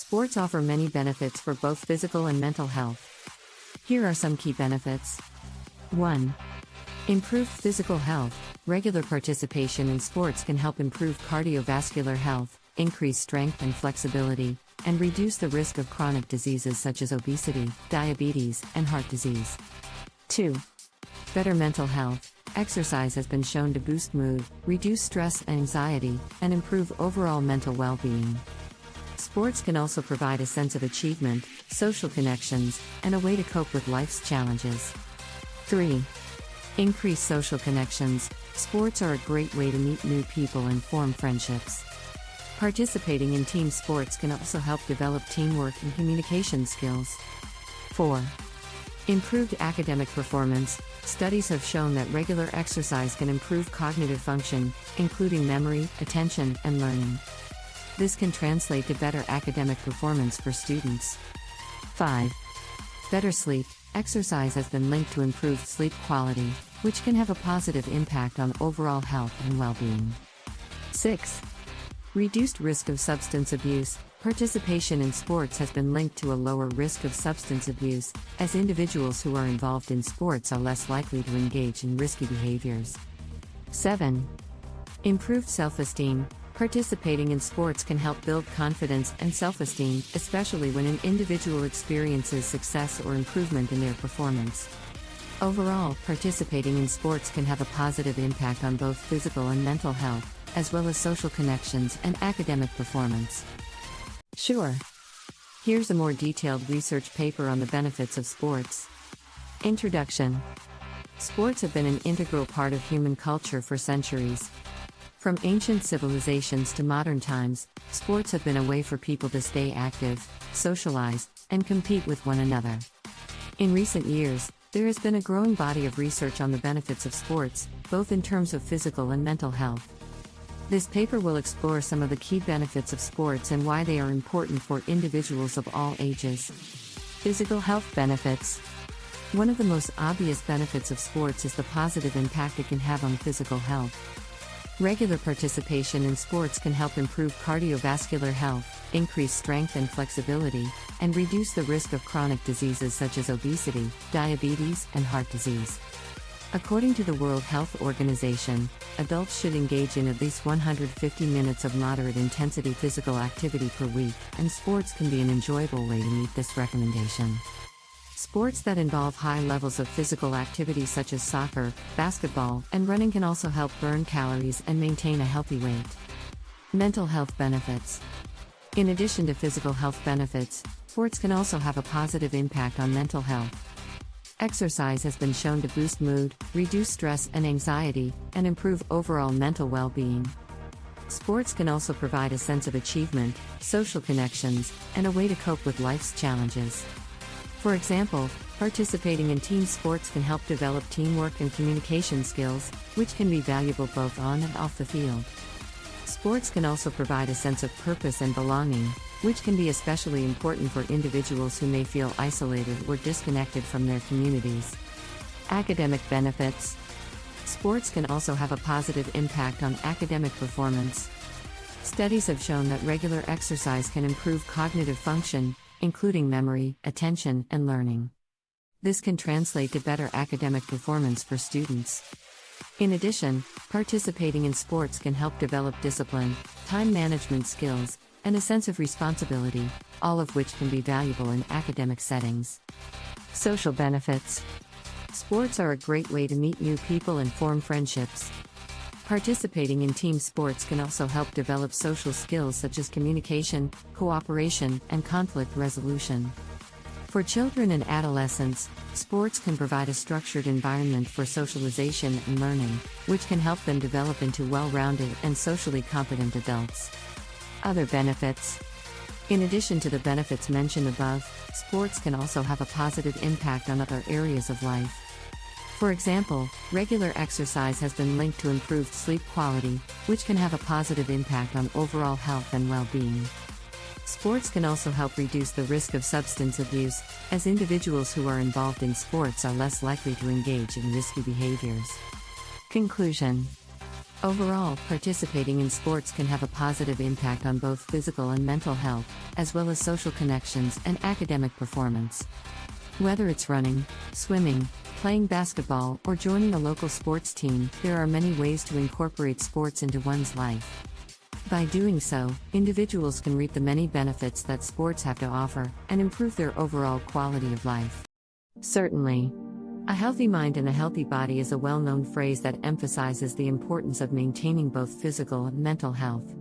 Sports offer many benefits for both physical and mental health. Here are some key benefits 1. Improved physical health. Regular participation in sports can help improve cardiovascular health, increase strength and flexibility, and reduce the risk of chronic diseases such as obesity, diabetes, and heart disease. 2. Better mental health. Exercise has been shown to boost mood, reduce stress and anxiety, and improve overall mental well being. Sports can also provide a sense of achievement, social connections, and a way to cope with life's challenges. 3. Increase social connections. Sports are a great way to meet new people and form friendships. Participating in team sports can also help develop teamwork and communication skills. 4. Improved academic performance. Studies have shown that regular exercise can improve cognitive function, including memory, attention, and learning. This can translate to better academic performance for students. 5. Better sleep. Exercise has been linked to improved sleep quality, which can have a positive impact on overall health and well being. 6. Reduced risk of substance abuse. Participation in sports has been linked to a lower risk of substance abuse, as individuals who are involved in sports are less likely to engage in risky behaviors. 7. Improved self esteem. Participating in sports can help build confidence and self esteem, especially when an individual experiences success or improvement in their performance. Overall, participating in sports can have a positive impact on both physical and mental health, as well as social connections and academic performance. Sure. Here's a more detailed research paper on the benefits of sports. Introduction Sports have been an integral part of human culture for centuries. From ancient civilizations to modern times, sports have been a way for people to stay active, socialize, and compete with one another. In recent years, there has been a growing body of research on the benefits of sports, both in terms of physical and mental health. This paper will explore some of the key benefits of sports and why they are important for individuals of all ages. Physical health benefits. One of the most obvious benefits of sports is the positive impact it can have on physical health. Regular participation in sports can help improve cardiovascular health, increase strength and flexibility, and reduce the risk of chronic diseases such as obesity, diabetes, and heart disease. According to the World Health Organization, adults should engage in at least 150 minutes of moderate intensity physical activity per week, and sports can be an enjoyable way to meet this recommendation. Sports that involve high levels of physical activity, such as soccer, basketball, and running, can also help burn calories and maintain a healthy weight. Mental health benefits. In addition to physical health benefits, sports can also have a positive impact on mental health. Exercise has been shown to boost mood, reduce stress and anxiety, and improve overall mental well being. Sports can also provide a sense of achievement, social connections, and a way to cope with life's challenges. For example, participating in team sports can help develop teamwork and communication skills, which can be valuable both on and off the field. Sports can also provide a sense of purpose and belonging, which can be especially important for individuals who may feel isolated or disconnected from their communities. Academic benefits Sports can also have a positive impact on academic performance. Studies have shown that regular exercise can improve cognitive function, including memory, attention, and learning. This can translate to better academic performance for students. In addition, participating in sports can help develop discipline, time management skills, and a sense of responsibility, all of which can be valuable in academic settings. Social benefits Sports are a great way to meet new people and form friendships. Participating in team sports can also help develop social skills such as communication, cooperation, and conflict resolution. For children and adolescents, sports can provide a structured environment for socialization and learning, which can help them develop into well rounded and socially competent adults. Other benefits In addition to the benefits mentioned above, sports can also have a positive impact on other areas of life. For example, regular exercise has been linked to improved sleep quality, which can have a positive impact on overall health and well being. Sports can also help reduce the risk of substance abuse, as individuals who are involved in sports are less likely to engage in risky behaviors. Conclusion Overall, participating in sports can have a positive impact on both physical and mental health, as well as social connections and academic performance. Whether it's running, swimming, playing basketball, or joining a local sports team, there are many ways to incorporate sports into one's life. By doing so, individuals can reap the many benefits that sports have to offer and improve their overall quality of life. Certainly, a healthy mind and a healthy body is a well known phrase that emphasizes the importance of maintaining both physical and mental health.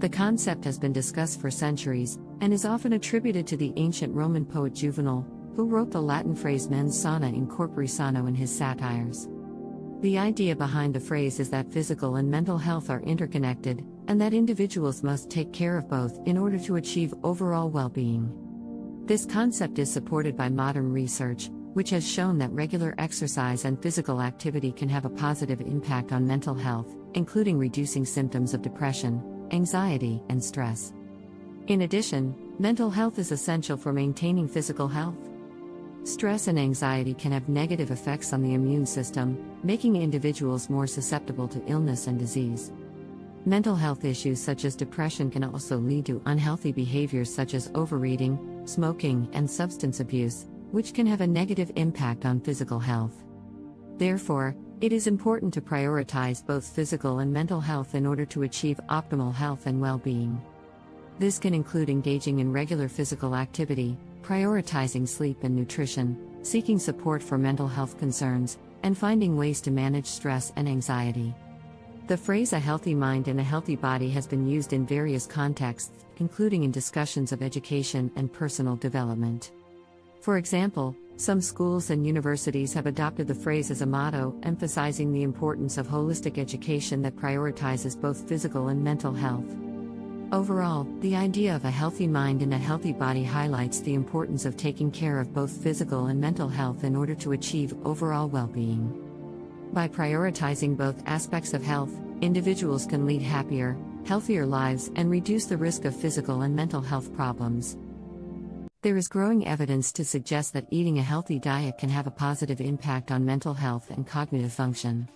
The concept has been discussed for centuries, and is often attributed to the ancient Roman poet Juvenal, who wrote the Latin phrase mens sana in corpore sano in his satires. The idea behind the phrase is that physical and mental health are interconnected, and that individuals must take care of both in order to achieve overall well being. This concept is supported by modern research, which has shown that regular exercise and physical activity can have a positive impact on mental health, including reducing symptoms of depression, anxiety, and stress. In addition, mental health is essential for maintaining physical health. Stress and anxiety can have negative effects on the immune system, making individuals more susceptible to illness and disease. Mental health issues such as depression can also lead to unhealthy behaviors such as overeating, smoking, and substance abuse, which can have a negative impact on physical health. Therefore, it is important to prioritize both physical and mental health in order to achieve optimal health and well being. This can include engaging in regular physical activity, prioritizing sleep and nutrition, seeking support for mental health concerns, and finding ways to manage stress and anxiety. The phrase a healthy mind and a healthy body has been used in various contexts, including in discussions of education and personal development. For example, some schools and universities have adopted the phrase as a motto, emphasizing the importance of holistic education that prioritizes both physical and mental health. Overall, the idea of a healthy mind and a healthy body highlights the importance of taking care of both physical and mental health in order to achieve overall well being. By prioritizing both aspects of health, individuals can lead happier, healthier lives and reduce the risk of physical and mental health problems. There is growing evidence to suggest that eating a healthy diet can have a positive impact on mental health and cognitive function.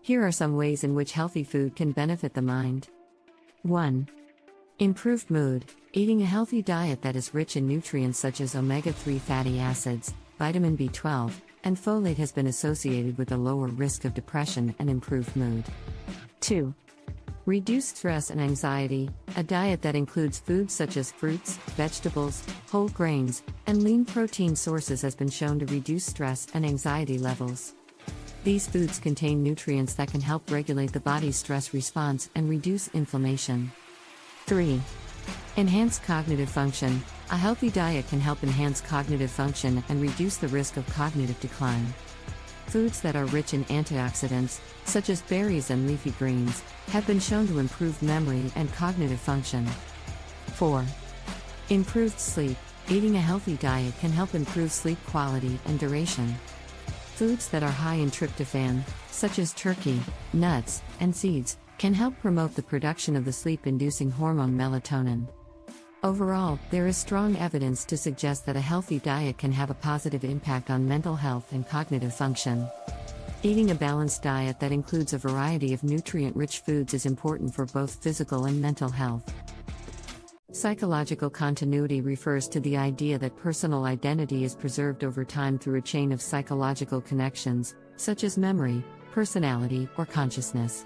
Here are some ways in which healthy food can benefit the mind. 1. Improved mood. Eating a healthy diet that is rich in nutrients such as omega 3 fatty acids, vitamin B12, and folate has been associated with a lower risk of depression and improved mood. 2. Reduced stress and anxiety. A diet that includes foods such as fruits, vegetables, whole grains, and lean protein sources has been shown to reduce stress and anxiety levels. These foods contain nutrients that can help regulate the body's stress response and reduce inflammation. 3. Enhance cognitive function. A healthy diet can help enhance cognitive function and reduce the risk of cognitive decline. Foods that are rich in antioxidants, such as berries and leafy greens, have been shown to improve memory and cognitive function. 4. Improved sleep. Eating a healthy diet can help improve sleep quality and duration. Foods that are high in tryptophan, such as turkey, nuts, and seeds, can help promote the production of the sleep inducing hormone melatonin. Overall, there is strong evidence to suggest that a healthy diet can have a positive impact on mental health and cognitive function. Eating a balanced diet that includes a variety of nutrient rich foods is important for both physical and mental health. Psychological continuity refers to the idea that personal identity is preserved over time through a chain of psychological connections, such as memory, personality, or consciousness.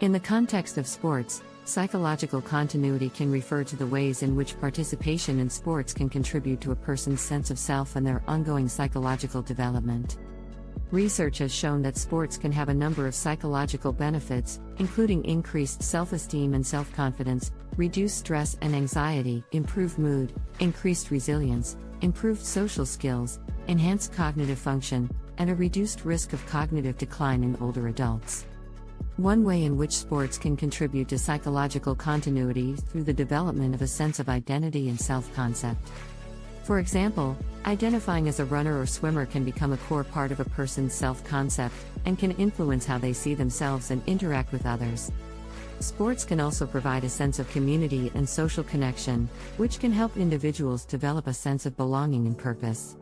In the context of sports, Psychological continuity can refer to the ways in which participation in sports can contribute to a person's sense of self and their ongoing psychological development. Research has shown that sports can have a number of psychological benefits, including increased self esteem and self confidence, reduced stress and anxiety, improved mood, increased resilience, improved social skills, enhanced cognitive function, and a reduced risk of cognitive decline in older adults. One way in which sports can contribute to psychological continuity through the development of a sense of identity and self concept. For example, identifying as a runner or swimmer can become a core part of a person's self concept and can influence how they see themselves and interact with others. Sports can also provide a sense of community and social connection, which can help individuals develop a sense of belonging and purpose.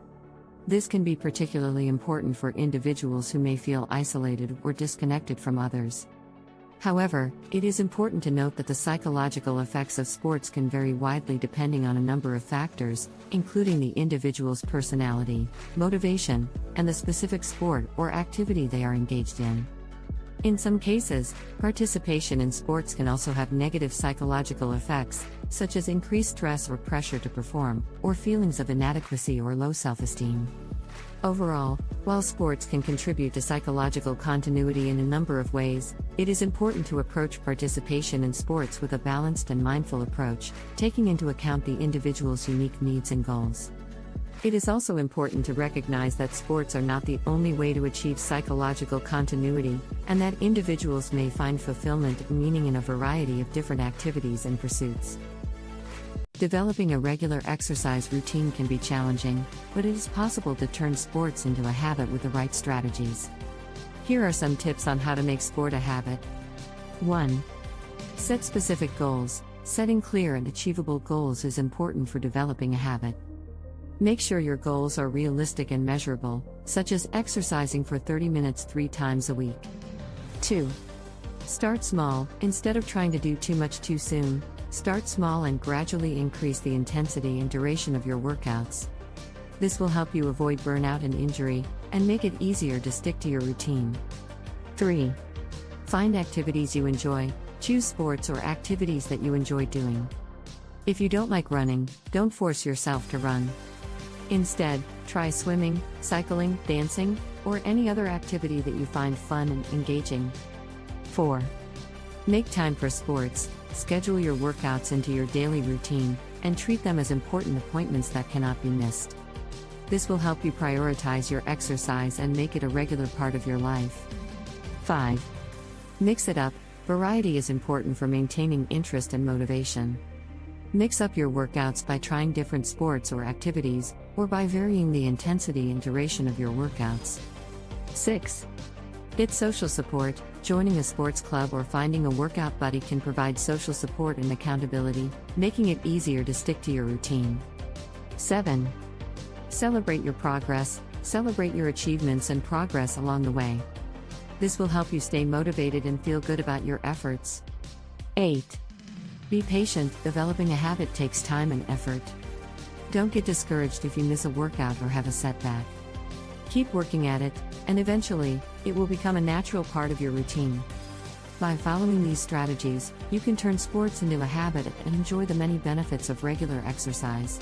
This can be particularly important for individuals who may feel isolated or disconnected from others. However, it is important to note that the psychological effects of sports can vary widely depending on a number of factors, including the individual's personality, motivation, and the specific sport or activity they are engaged in. In some cases, participation in sports can also have negative psychological effects, such as increased stress or pressure to perform, or feelings of inadequacy or low self esteem. Overall, while sports can contribute to psychological continuity in a number of ways, it is important to approach participation in sports with a balanced and mindful approach, taking into account the individual's unique needs and goals. It is also important to recognize that sports are not the only way to achieve psychological continuity, and that individuals may find fulfillment and meaning in a variety of different activities and pursuits. Developing a regular exercise routine can be challenging, but it is possible to turn sports into a habit with the right strategies. Here are some tips on how to make sport a habit. 1. Set specific goals. Setting clear and achievable goals is important for developing a habit. Make sure your goals are realistic and measurable, such as exercising for 30 minutes three times a week. 2. Start small, instead of trying to do too much too soon, start small and gradually increase the intensity and duration of your workouts. This will help you avoid burnout and injury, and make it easier to stick to your routine. 3. Find activities you enjoy, choose sports or activities that you enjoy doing. If you don't like running, don't force yourself to run. Instead, try swimming, cycling, dancing, or any other activity that you find fun and engaging. 4. Make time for sports, schedule your workouts into your daily routine, and treat them as important appointments that cannot be missed. This will help you prioritize your exercise and make it a regular part of your life. 5. Mix it up, variety is important for maintaining interest and motivation. Mix up your workouts by trying different sports or activities, or by varying the intensity and duration of your workouts. 6. Get social support. Joining a sports club or finding a workout buddy can provide social support and accountability, making it easier to stick to your routine. 7. Celebrate your progress, celebrate your achievements and progress along the way. This will help you stay motivated and feel good about your efforts. 8. Be patient, developing a habit takes time and effort. Don't get discouraged if you miss a workout or have a setback. Keep working at it, and eventually, it will become a natural part of your routine. By following these strategies, you can turn sports into a habit and enjoy the many benefits of regular exercise.